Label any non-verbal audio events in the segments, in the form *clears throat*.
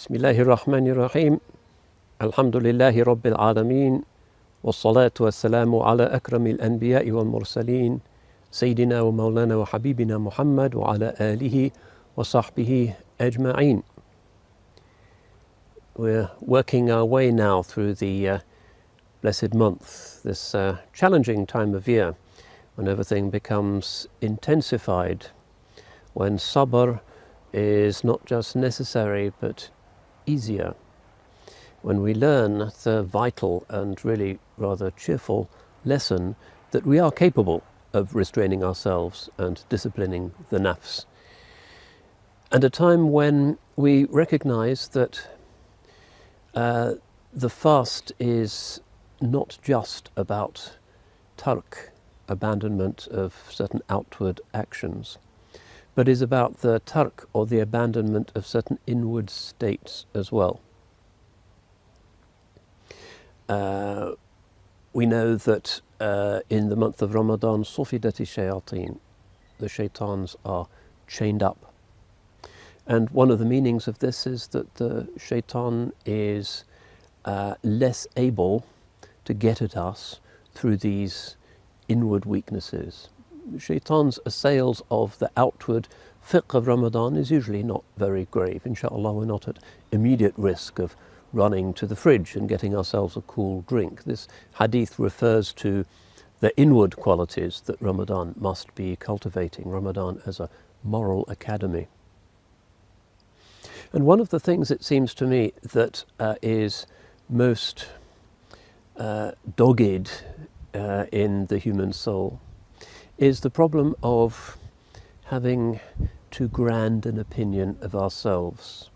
بسم الله الرحمن الرحيم الحمد لله رب العالمين والصلاة والسلام على أكرم الأنبياء والمرسلين سيدنا ومولانا وحبيبنا محمد وعلى آله وصحبه أجمعين We're working our way now through the uh, blessed month, this uh, challenging time of year when everything becomes intensified, when sabr is not just necessary but easier, when we learn the vital and really rather cheerful lesson that we are capable of restraining ourselves and disciplining the nafs. And a time when we recognize that uh, the fast is not just about tark, abandonment of certain outward actions, but is about the tark or the abandonment of certain inward states as well. Uh, we know that uh, in the month of Ramadan, Sufidati Shayateen, the shaitans are chained up and one of the meanings of this is that the shaitan is uh, less able to get at us through these inward weaknesses. Shaitan's assails of the outward fiqh of Ramadan is usually not very grave. Inshallah, we're not at immediate risk of running to the fridge and getting ourselves a cool drink. This hadith refers to the inward qualities that Ramadan must be cultivating, Ramadan as a moral academy. And one of the things it seems to me that uh, is most uh, dogged uh, in the human soul is the problem of having too grand an opinion of ourselves.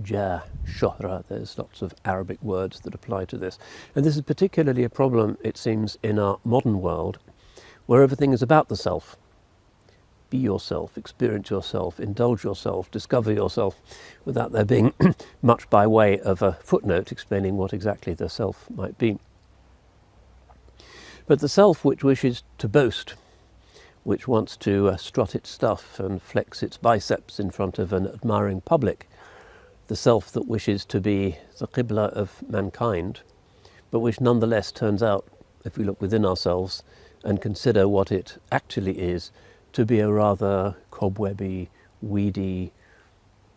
Jah, shohra, there's lots of Arabic words that apply to this. And this is particularly a problem, it seems, in our modern world, where everything is about the self be yourself, experience yourself, indulge yourself, discover yourself, without there being *coughs* much by way of a footnote explaining what exactly the self might be. But the self which wishes to boast, which wants to uh, strut its stuff and flex its biceps in front of an admiring public, the self that wishes to be the qibla of mankind, but which nonetheless turns out, if we look within ourselves and consider what it actually is, to be a rather cobwebby, weedy,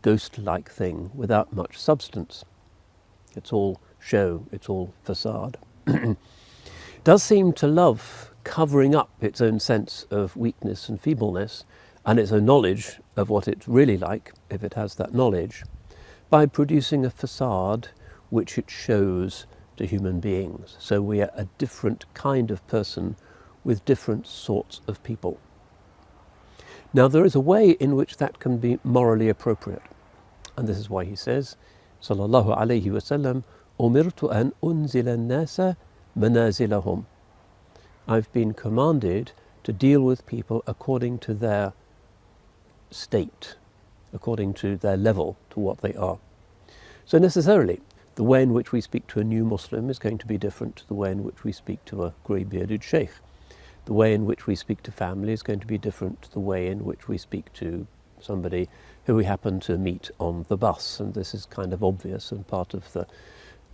ghost-like thing without much substance. It's all show, it's all facade. *clears throat* Does seem to love covering up its own sense of weakness and feebleness and its own knowledge of what it's really like, if it has that knowledge, by producing a facade which it shows to human beings. So we are a different kind of person with different sorts of people. Now there is a way in which that can be morally appropriate. And this is why he says, Sallallahu alayhi wasallam, Umirtu an unzila nasa manazilahum. I've been commanded to deal with people according to their state, according to their level, to what they are. So necessarily, the way in which we speak to a new Muslim is going to be different to the way in which we speak to a grey-bearded sheikh the way in which we speak to family is going to be different to the way in which we speak to somebody who we happen to meet on the bus. And this is kind of obvious and part of the,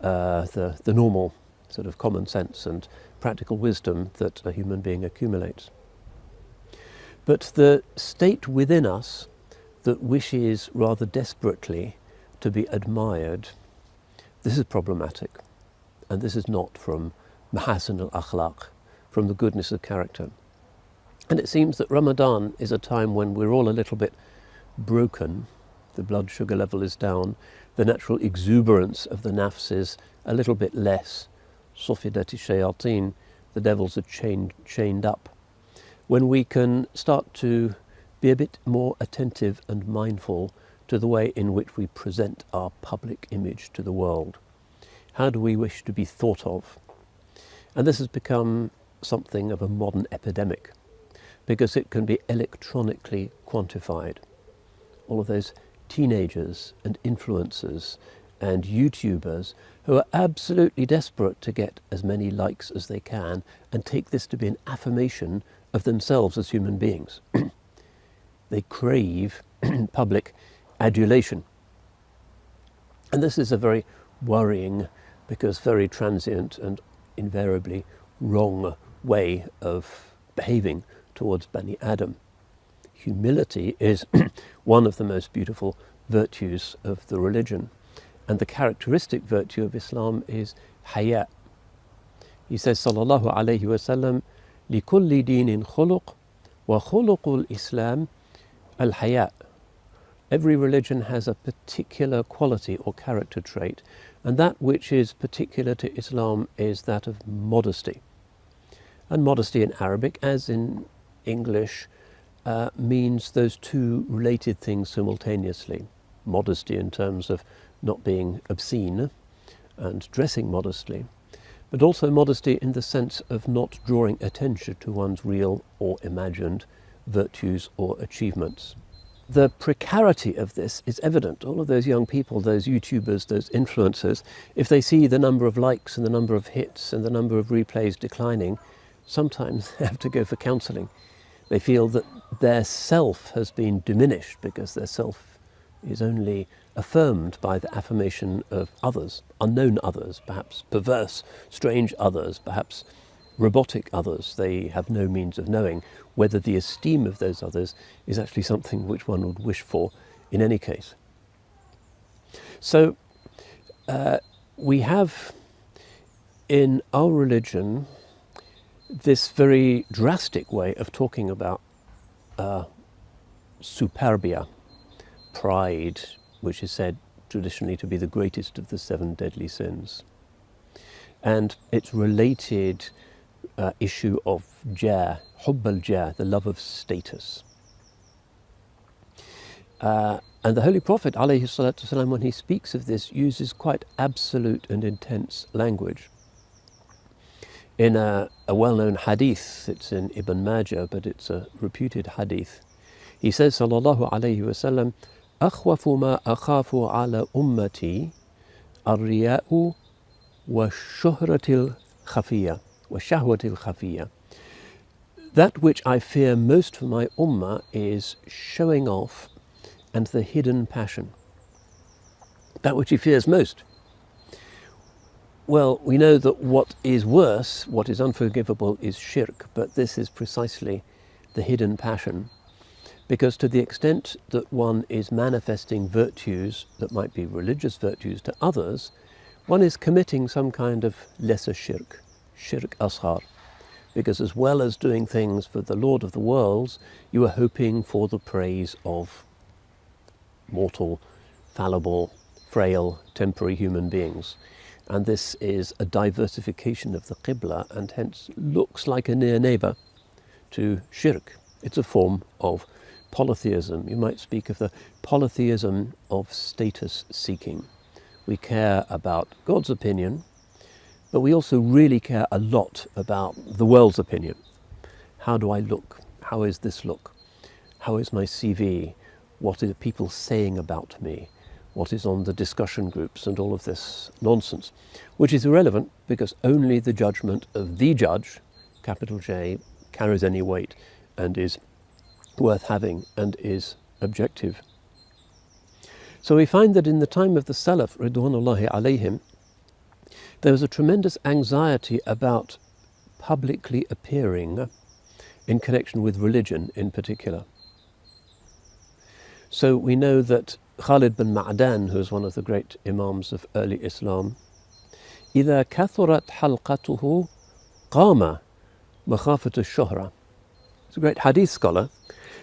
uh, the, the normal sort of common sense and practical wisdom that a human being accumulates. But the state within us that wishes rather desperately to be admired, this is problematic. And this is not from Mahasin al-Akhlaq, from the goodness of character. And it seems that Ramadan is a time when we're all a little bit broken, the blood sugar level is down, the natural exuberance of the nafs is a little bit less. Sufidati shayateen, the devils are chained, chained up. When we can start to be a bit more attentive and mindful to the way in which we present our public image to the world. How do we wish to be thought of? And this has become something of a modern epidemic because it can be electronically quantified. All of those teenagers and influencers and YouTubers who are absolutely desperate to get as many likes as they can and take this to be an affirmation of themselves as human beings. *clears throat* they crave *clears throat* public adulation. And this is a very worrying, because very transient and invariably wrong way of behaving towards Bani Adam. Humility is *clears throat* one of the most beautiful virtues of the religion. And the characteristic virtue of Islam is haya. He says, Sallallahu Alaihi Wasallam, لكل دين خلق وخلق الإسلام الحياء Every religion has a particular quality or character trait, and that which is particular to Islam is that of modesty. And modesty in Arabic, as in English, uh, means those two related things simultaneously. Modesty in terms of not being obscene and dressing modestly, but also modesty in the sense of not drawing attention to one's real or imagined virtues or achievements the precarity of this is evident. All of those young people, those YouTubers, those influencers, if they see the number of likes and the number of hits and the number of replays declining, sometimes *laughs* they have to go for counselling. They feel that their self has been diminished because their self is only affirmed by the affirmation of others, unknown others, perhaps perverse, strange others, perhaps robotic others. They have no means of knowing whether the esteem of those others is actually something which one would wish for in any case. So uh, we have in our religion this very drastic way of talking about uh, superbia, pride, which is said traditionally to be the greatest of the seven deadly sins. And it's related uh, issue of jah, hubb al-jah, the love of status. Uh, and the Holy Prophet, والسلام, when he speaks of this, uses quite absolute and intense language. In a, a well-known hadith, it's in Ibn Majah, but it's a reputed hadith, he says, sallallahu alayhi wasallam, أخوف ما أخاف على أمتي الرياء والشهرة الخفية وَشَهْوَةِ الْخَفِيَّةِ That which I fear most for my ummah is showing off and the hidden passion. That which he fears most. Well, we know that what is worse, what is unforgivable, is shirk, but this is precisely the hidden passion. Because to the extent that one is manifesting virtues that might be religious virtues to others, one is committing some kind of lesser shirk shirk asghar. Because as well as doing things for the Lord of the worlds, you are hoping for the praise of mortal, fallible, frail, temporary human beings. And this is a diversification of the Qibla and hence looks like a near neighbour to shirk. It's a form of polytheism. You might speak of the polytheism of status seeking. We care about God's opinion, but we also really care a lot about the world's opinion. How do I look? How is this look? How is my CV? What are people saying about me? What is on the discussion groups and all of this nonsense, which is irrelevant because only the judgment of the judge, capital J, carries any weight and is worth having and is objective. So we find that in the time of the Salaf, Ridwanullahi alayhim, there was a tremendous anxiety about publicly appearing in connection with religion in particular. So we know that Khalid bin Ma'dan, who is one of the great imams of early Islam, إذا كثرت حلقته قام مخافة الشهرة. He's a great hadith scholar,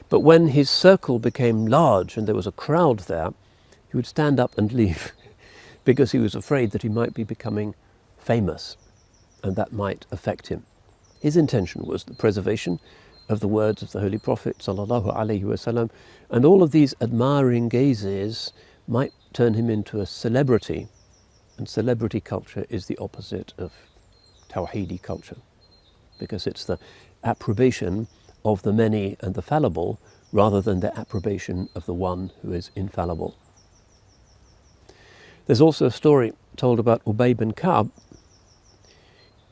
but when his circle became large and there was a crowd there, he would stand up and leave *laughs* because he was afraid that he might be becoming famous and that might affect him. His intention was the preservation of the words of the Holy Prophet wasallam, and all of these admiring gazes might turn him into a celebrity and celebrity culture is the opposite of Tawheedi culture because it's the approbation of the many and the fallible rather than the approbation of the one who is infallible. There's also a story told about Ubay bin Ka'b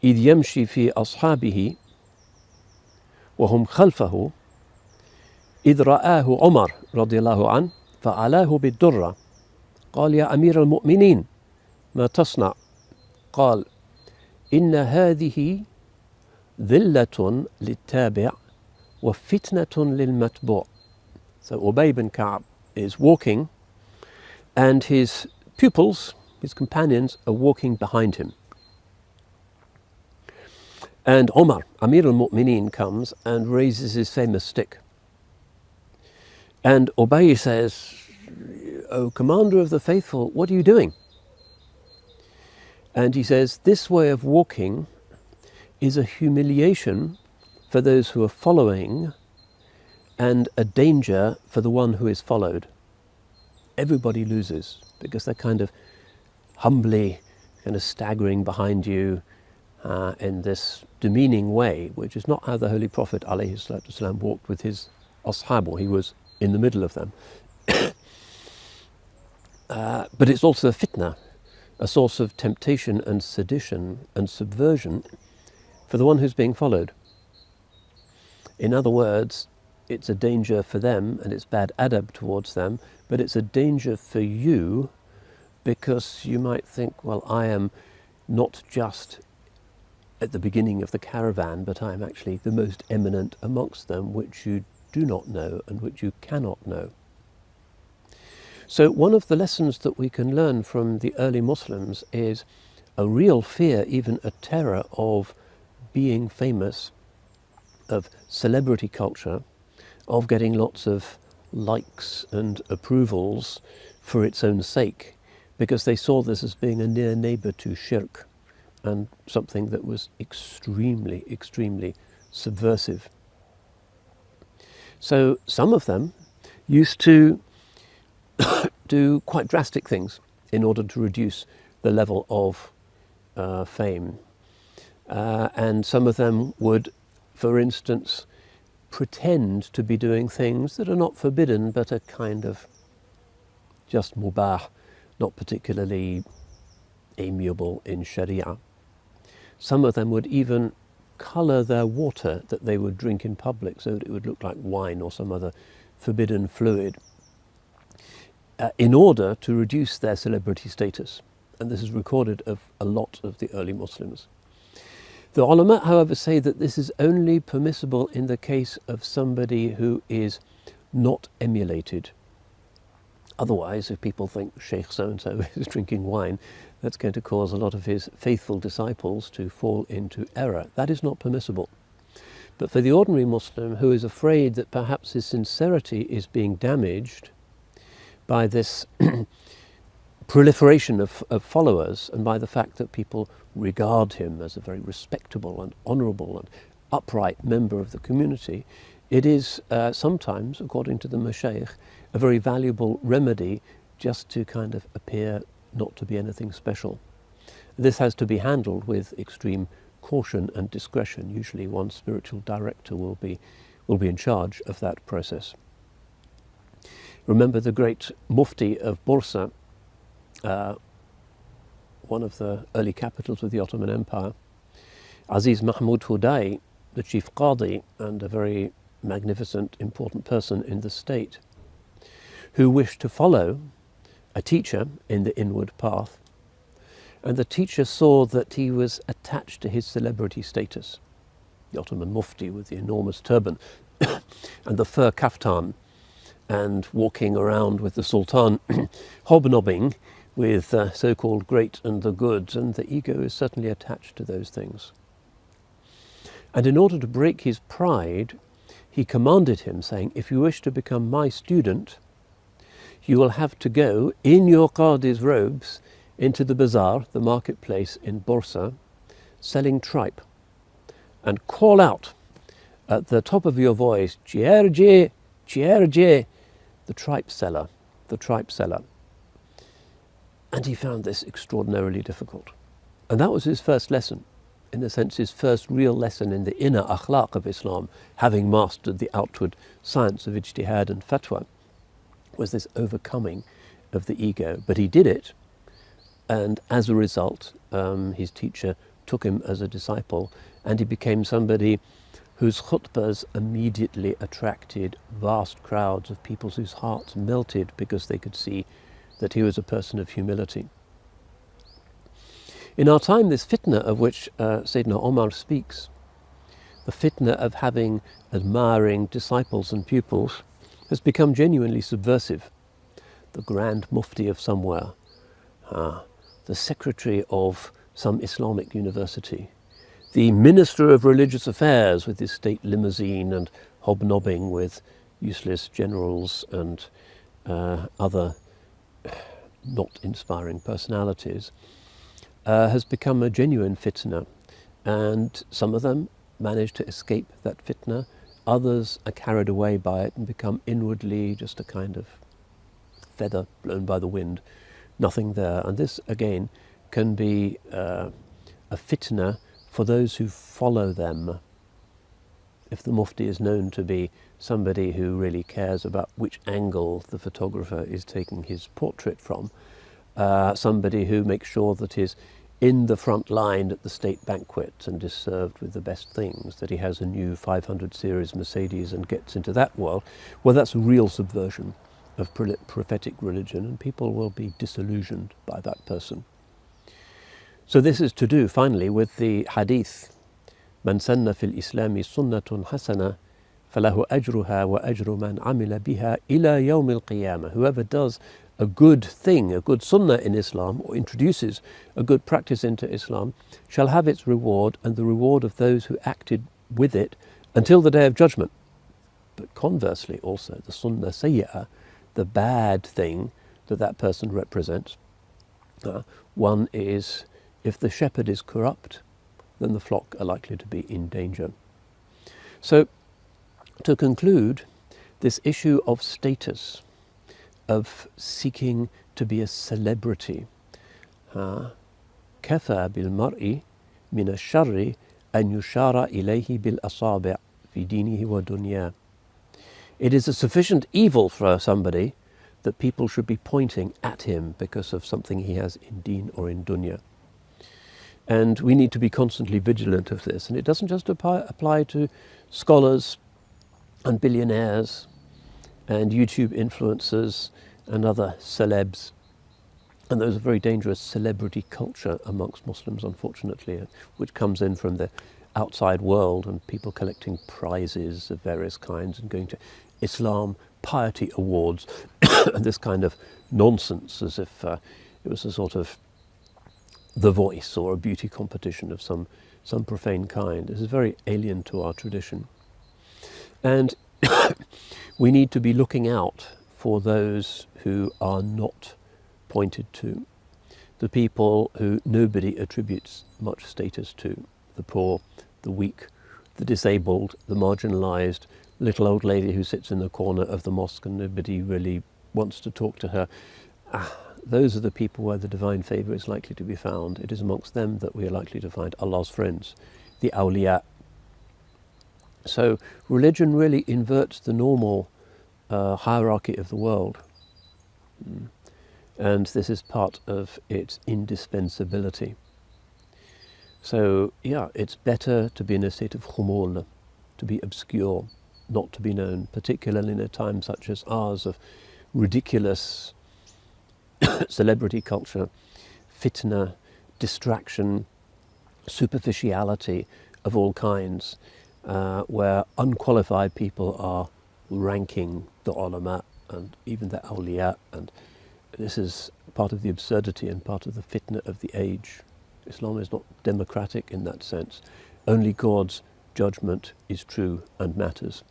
إذ يمشي في أصحابه وهم خلفه إذ رآه عمر رضي الله عنه فعلاه بالدرة قال يا أمير المؤمنين ما تصنع قال إن هذه ذلة للتابع وفتنة للمتبوع So Ubay bin Ka'b is walking and his pupils, his companions, are walking behind him. And Omar, Amir al-Mu'mineen, comes and raises his famous stick. And Ubay says, O commander of the faithful, what are you doing? And he says, this way of walking is a humiliation for those who are following and a danger for the one who is followed. Everybody loses because they're kind of humbly kind of staggering behind you uh, in this demeaning way, which is not how the Holy Prophet والسلام, walked with his ashab, he was in the middle of them. *coughs* uh, but it's also a fitna, a source of temptation and sedition and subversion for the one who's being followed. In other words, it's a danger for them and it's bad adab towards them, but it's a danger for you because you might think, well, I am not just at the beginning of the caravan, but I am actually the most eminent amongst them, which you do not know and which you cannot know. So one of the lessons that we can learn from the early Muslims is a real fear, even a terror of being famous, of celebrity culture, of getting lots of likes and approvals for its own sake, because they saw this as being a near neighbour to shirk and something that was extremely, extremely subversive. So some of them used to *coughs* do quite drastic things in order to reduce the level of uh, fame. Uh, and some of them would, for instance, pretend to be doing things that are not forbidden but are kind of just mubah, not particularly amiable in Sharia. Some of them would even colour their water that they would drink in public so that it would look like wine or some other forbidden fluid uh, in order to reduce their celebrity status. And this is recorded of a lot of the early Muslims. The ulama, however, say that this is only permissible in the case of somebody who is not emulated. Otherwise, if people think Sheikh so-and-so *laughs* is drinking wine, that's going to cause a lot of his faithful disciples to fall into error. That is not permissible. But for the ordinary Muslim who is afraid that perhaps his sincerity is being damaged by this *clears throat* proliferation of, of, followers and by the fact that people regard him as a very respectable and honourable and upright member of the community, it is uh, sometimes, according to the Mashaykh, a very valuable remedy just to kind of appear not to be anything special. This has to be handled with extreme caution and discretion. Usually one spiritual director will be, will be in charge of that process. Remember the great Mufti of Bursa, uh, one of the early capitals of the Ottoman Empire, Aziz Mahmud Hudai, the chief Qadi and a very magnificent, important person in the state, who wished to follow a teacher in the inward path. And the teacher saw that he was attached to his celebrity status. The Ottoman Mufti with the enormous turban *coughs* and the fur kaftan and walking around with the Sultan *coughs* hobnobbing with uh, so-called great and the good, and the ego is certainly attached to those things. And in order to break his pride, he commanded him, saying, if you wish to become my student, you will have to go in your Qadi's robes into the bazaar, the marketplace in Bursa, selling tripe, and call out at the top of your voice, Chierje, the tripe seller, the tripe seller. And he found this extraordinarily difficult. And that was his first lesson, in a sense his first real lesson in the inner akhlaq of Islam, having mastered the outward science of ijtihad and fatwa was this overcoming of the ego. But he did it, and as a result, um, his teacher took him as a disciple, and he became somebody whose khutbahs immediately attracted vast crowds of people whose hearts melted because they could see that he was a person of humility. In our time, this fitna of which uh, Sayyidina Omar speaks, the fitna of having admiring disciples and pupils, has become genuinely subversive. The Grand Mufti of somewhere, uh, the Secretary of some Islamic university, the Minister of Religious Affairs with his state limousine and hobnobbing with useless generals and uh, other not inspiring personalities, uh, has become a genuine fitna. And some of them manage to escape that fitna, others are carried away by it and become inwardly just a kind of feather blown by the wind, nothing there. And this, again, can be uh, a fitna for those who follow them. If the mufti is known to be somebody who really cares about which angle the photographer is taking his portrait from, uh, somebody who makes sure that he's in the front line at the state banquet and is served with the best things, that he has a new 500 series Mercedes and gets into that world, well, that's a real subversion of prophetic religion and people will be disillusioned by that person. So this is to do, finally, with the hadith, من سن في الإسلام سنة حسنة فله أجرها وأجر من عمل بها إلى يوم القيامة. Whoever does a good thing, a good sunnah in Islam, or introduces a good practice into Islam, shall have its reward and the reward of those who acted with it until the day of judgment. But conversely, also, the sunnah sayyah, the bad thing that that person represents, uh, one is if the shepherd is corrupt, then the flock are likely to be in danger. So, to conclude, this issue of status of seeking to be a celebrity. كفى بالمرء من الشر أن يشار إليه بالأصابع في دينه ودنياه. It is a sufficient evil for somebody that people should be pointing at him because of something he has in deen or in dunya. And we need to be constantly vigilant of this. And it doesn't just apply, apply to scholars and billionaires and YouTube influencers and other celebs. And there's a very dangerous celebrity culture amongst Muslims, unfortunately, which comes in from the outside world and people collecting prizes of various kinds and going to Islam piety awards *coughs* and this kind of nonsense as if uh, it was a sort of the voice or a beauty competition of some, some profane kind. This is very alien to our tradition. And *coughs* we need to be looking out for those who are not pointed to, the people who nobody attributes much status to, the poor, the weak, the disabled, the marginalized, little old lady who sits in the corner of the mosque and nobody really wants to talk to her. Ah, those are the people where the divine favor is likely to be found. It is amongst them that we are likely to find Allah's friends, the awliya, so religion really inverts the normal uh, hierarchy of the world. Mm. And this is part of its indispensability. So, yeah, it's better to be in a state of khumul, to be obscure, not to be known, particularly in a time such as ours of ridiculous celebrity culture, fitna, distraction, superficiality of all kinds uh, where unqualified people are ranking the ulama and even the awliya and this is part of the absurdity and part of the fitna of the age. Islam is not democratic in that sense. Only God's judgment is true and matters.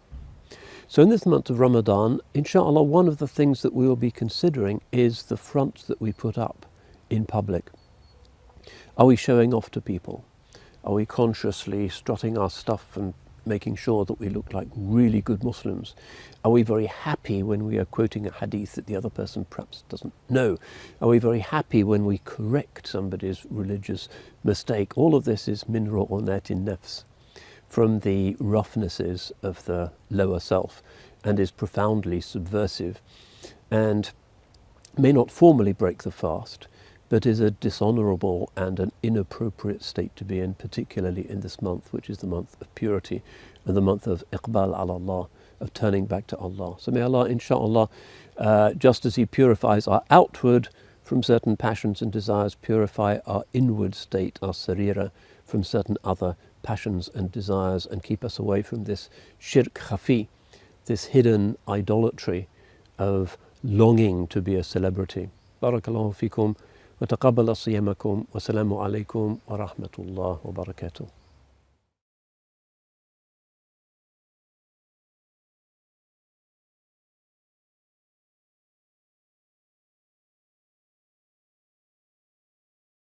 So in this month of Ramadan, inshallah, one of the things that we will be considering is the front that we put up in public. Are we showing off to people? Are we consciously strutting our stuff and making sure that we look like really good Muslims? Are we very happy when we are quoting a hadith that the other person perhaps doesn't know? Are we very happy when we correct somebody's religious mistake? All of this is min ru'unatin nafs, from the roughnesses of the lower self, and is profoundly subversive, and may not formally break the fast, but is a dishonourable and an inappropriate state to be in, particularly in this month, which is the month of purity and the month of iqbal ala Allah, of turning back to Allah. So may Allah, inshallah, uh, just as He purifies our outward from certain passions and desires, purify our inward state, our sarira, from certain other passions and desires and keep us away from this shirk khafi, this hidden idolatry of longing to be a celebrity. Barakallahu fikum wa taqabbala siyamakum wa salamu alaykum wa rahmatullah wa barakatuh.